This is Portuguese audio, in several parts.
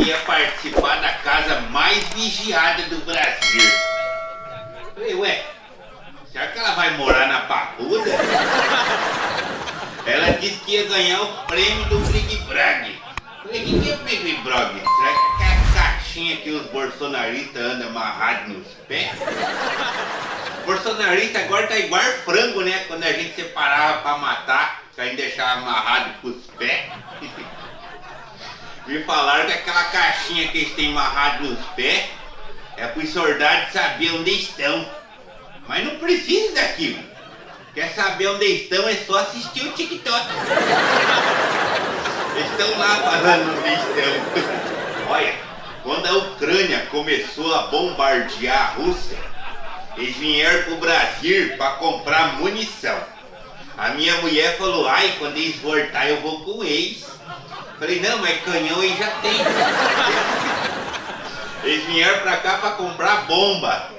ia participar da casa mais vigiada do Brasil. Falei, ué, será que ela vai morar na Papuda? Ela disse que ia ganhar o prêmio do Big Brag. Falei, o que, é o Big Brag? Será que é aquela caixinha que os bolsonaristas andam amarrados nos pés? Bolsonarista agora tá igual frango, né? Quando a gente separava pra matar, a gente deixava amarrado com os pés. Me falaram que aquela caixinha que eles têm amarrado nos pés é para os soldados saber onde estão. Mas não precisa daquilo. Quer saber onde estão é só assistir o TikTok. Eles estão lá falando onde estão. Olha, quando a Ucrânia começou a bombardear a Rússia, eles vieram pro Brasil para comprar munição. A minha mulher falou, ai, quando eles voltar eu vou com eles. Falei, não, mas canhão eles já tem. Eles vieram pra cá pra comprar bomba.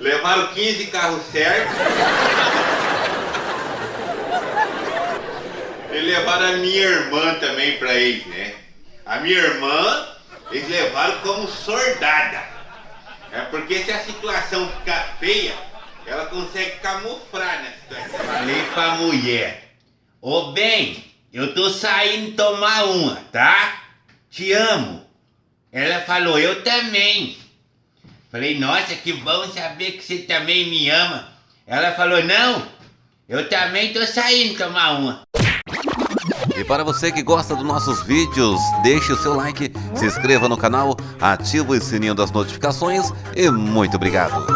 Levaram 15 carros certos. E levaram a minha irmã também pra eles, né? A minha irmã, eles levaram como soldada. É porque se a situação ficar feia, ela consegue camuflar na situação. Falei pra mulher, ô bem, eu tô saindo tomar uma, tá? Te amo. Ela falou, eu também. Falei, nossa, que bom saber que você também me ama. Ela falou, não, eu também tô saindo tomar uma. E para você que gosta dos nossos vídeos, deixe o seu like, se inscreva no canal, ative o sininho das notificações e muito obrigado.